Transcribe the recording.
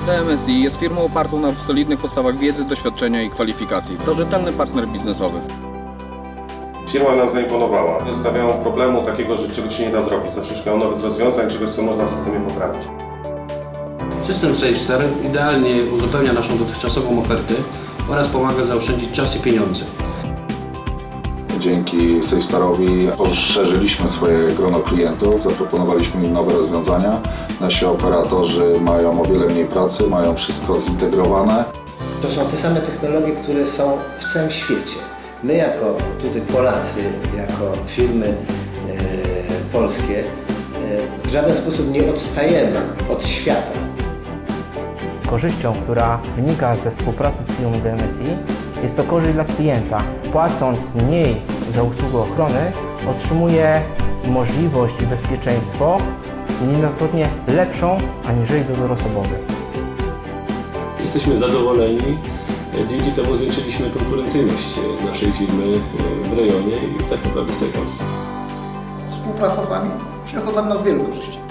DMSI jest firmą opartą na solidnych podstawach wiedzy, doświadczenia i kwalifikacji. To rzetelny partner biznesowy. Firma nam zaimponowała. Nie zostawiają problemu takiego, że czegoś się nie da zrobić. Zawsze szukają nowych rozwiązań, czegoś, co można w systemie poprawić. System SafeStar idealnie uzupełnia naszą dotychczasową ofertę oraz pomaga zaoszczędzić czas i pieniądze. Dzięki SafeStarowi poszerzyliśmy swoje grono klientów, zaproponowaliśmy im nowe rozwiązania. Nasi operatorzy mają o wiele mniej pracy, mają wszystko zintegrowane. To są te same technologie, które są w całym świecie. My jako tutaj Polacy, jako firmy e, polskie e, w żaden sposób nie odstajemy od świata. Korzyścią, która wynika ze współpracy z firmą DMSI jest to korzyść dla klienta. Płacąc mniej za usługę ochrony, otrzymuje możliwość i bezpieczeństwo niejednokrotnie lepszą aniżeli dozór osobowy. Jesteśmy zadowoleni. Dzięki temu zwiększyliśmy konkurencyjność naszej firmy w rejonie i tak naprawdę w całej Polsce. Współpraca z Wami przyniosła dla nas wiele korzyści.